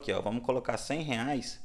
Aqui, ó, vamos colocar 100 reais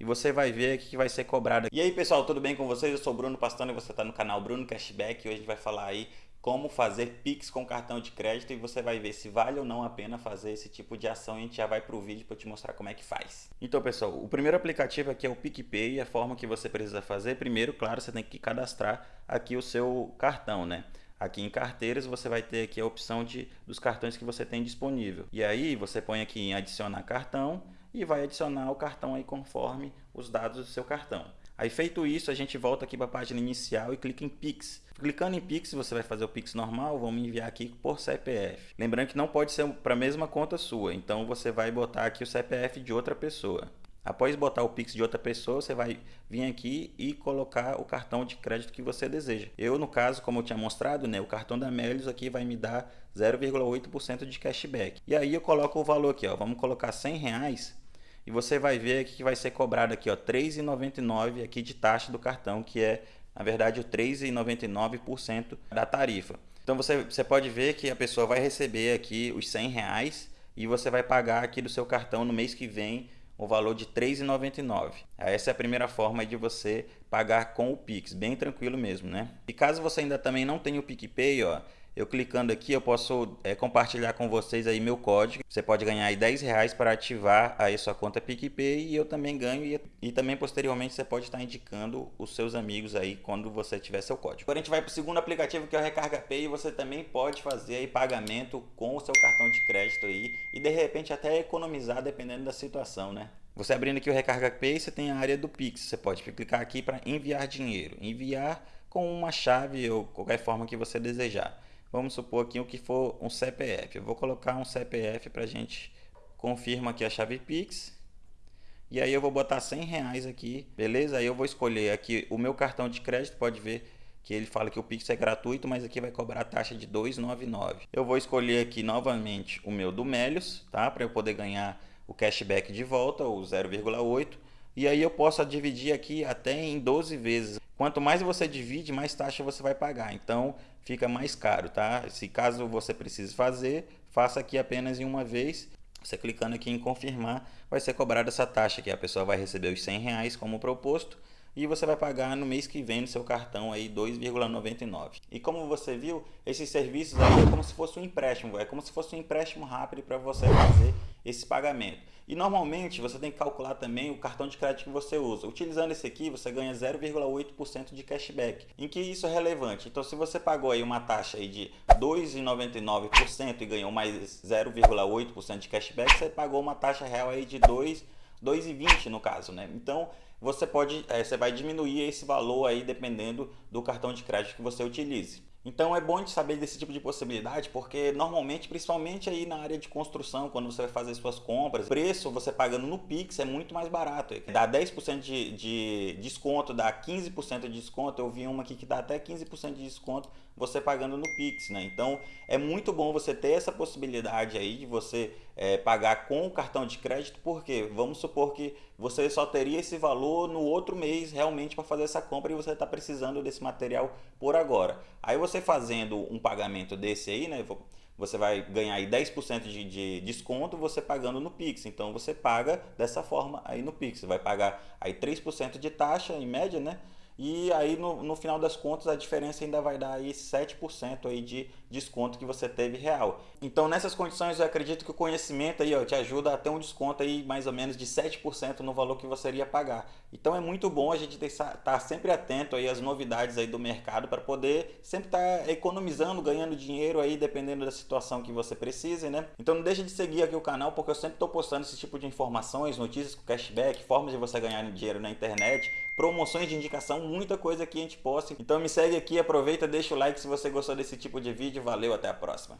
e você vai ver o que vai ser cobrado. E aí pessoal, tudo bem com vocês? Eu sou Bruno Pastano e você está no canal Bruno Cashback e hoje a gente vai falar aí como fazer Pix com cartão de crédito e você vai ver se vale ou não a pena fazer esse tipo de ação a gente já vai para o vídeo para te mostrar como é que faz. Então pessoal, o primeiro aplicativo aqui é o PicPay e a forma que você precisa fazer, primeiro, claro, você tem que cadastrar aqui o seu cartão, né? Aqui em carteiras você vai ter aqui a opção de, dos cartões que você tem disponível. E aí você põe aqui em adicionar cartão e vai adicionar o cartão aí conforme os dados do seu cartão. Aí feito isso, a gente volta aqui para a página inicial e clica em Pix. Clicando em Pix, você vai fazer o Pix normal, vamos enviar aqui por CPF. Lembrando que não pode ser para a mesma conta sua, então você vai botar aqui o CPF de outra pessoa. Após botar o Pix de outra pessoa, você vai vir aqui e colocar o cartão de crédito que você deseja. Eu, no caso, como eu tinha mostrado, né, o cartão da Melios aqui vai me dar 0,8% de cashback. E aí eu coloco o valor aqui, ó, vamos colocar 100 reais e você vai ver que vai ser cobrado aqui, ó, 3,99 aqui de taxa do cartão, que é, na verdade, o 3,99% da tarifa. Então você, você pode ver que a pessoa vai receber aqui os 100 reais e você vai pagar aqui do seu cartão no mês que vem o valor de R$ 3,99. Essa é a primeira forma de você pagar com o Pix, bem tranquilo mesmo, né? E caso você ainda também não tenha o PicPay, ó, eu clicando aqui, eu posso é, compartilhar com vocês aí meu código. Você pode ganhar aí 10 reais para ativar aí sua conta PicPay e eu também ganho. E, e também posteriormente você pode estar indicando os seus amigos aí quando você tiver seu código. Agora a gente vai para o segundo aplicativo que é o Recarga Pay e você também pode fazer aí pagamento com o seu cartão de crédito aí e de repente até economizar dependendo da situação, né? Você abrindo aqui o Recarga Pay, você tem a área do Pix. Você pode clicar aqui para enviar dinheiro. Enviar com uma chave ou qualquer forma que você desejar. Vamos supor aqui o que for um CPF. Eu vou colocar um CPF para a gente confirma aqui a chave Pix. E aí eu vou botar 100 reais aqui, beleza? Aí eu vou escolher aqui o meu cartão de crédito, pode ver que ele fala que o Pix é gratuito, mas aqui vai cobrar a taxa de 2,99. Eu vou escolher aqui novamente o meu do Melios, tá? Para eu poder ganhar o cashback de volta, o 0,8. E aí eu posso dividir aqui até em 12 vezes. Quanto mais você divide, mais taxa você vai pagar. Então fica mais caro, tá? Se caso você precise fazer, faça aqui apenas em uma vez. Você clicando aqui em confirmar, vai ser cobrada essa taxa que a pessoa vai receber os 100 reais como proposto e você vai pagar no mês que vem no seu cartão aí 2,99. E como você viu, esses serviços aí é como se fosse um empréstimo, é como se fosse um empréstimo rápido para você fazer esse pagamento. E normalmente você tem que calcular também o cartão de crédito que você usa. Utilizando esse aqui, você ganha 0,8% de cashback. Em que isso é relevante? Então, se você pagou aí uma taxa aí de 2,99% e ganhou mais 0,8% de cashback, você pagou uma taxa real aí de 2,20 no caso, né? Então, você pode, é, você vai diminuir esse valor aí dependendo do cartão de crédito que você utilize. Então é bom de saber desse tipo de possibilidade, porque normalmente, principalmente aí na área de construção, quando você vai fazer suas compras, o preço você pagando no Pix é muito mais barato. Dá 10% de, de desconto, dá 15% de desconto. Eu vi uma aqui que dá até 15% de desconto você pagando no Pix, né? Então é muito bom você ter essa possibilidade aí de você é, pagar com o cartão de crédito, porque vamos supor que você só teria esse valor no outro mês realmente para fazer essa compra e você está precisando desse material por agora. Aí você fazendo um pagamento desse aí, né? Você vai ganhar aí 10% de, de desconto você pagando no Pix. Então você paga dessa forma aí no Pix. Você vai pagar aí 3% de taxa em média, né? E aí no, no final das contas a diferença ainda vai dar aí 7% aí de desconto que você teve real. Então nessas condições eu acredito que o conhecimento aí ó, te ajuda a ter um desconto aí mais ou menos de 7% no valor que você iria pagar. Então é muito bom a gente estar tá sempre atento aí às novidades aí do mercado para poder sempre estar tá economizando, ganhando dinheiro aí dependendo da situação que você precise, né? Então não deixe de seguir aqui o canal porque eu sempre estou postando esse tipo de informações, notícias com cashback, formas de você ganhar dinheiro na internet, promoções de indicação, muita coisa que a gente posta. Então me segue aqui, aproveita, deixa o like se você gostou desse tipo de vídeo. Valeu, até a próxima.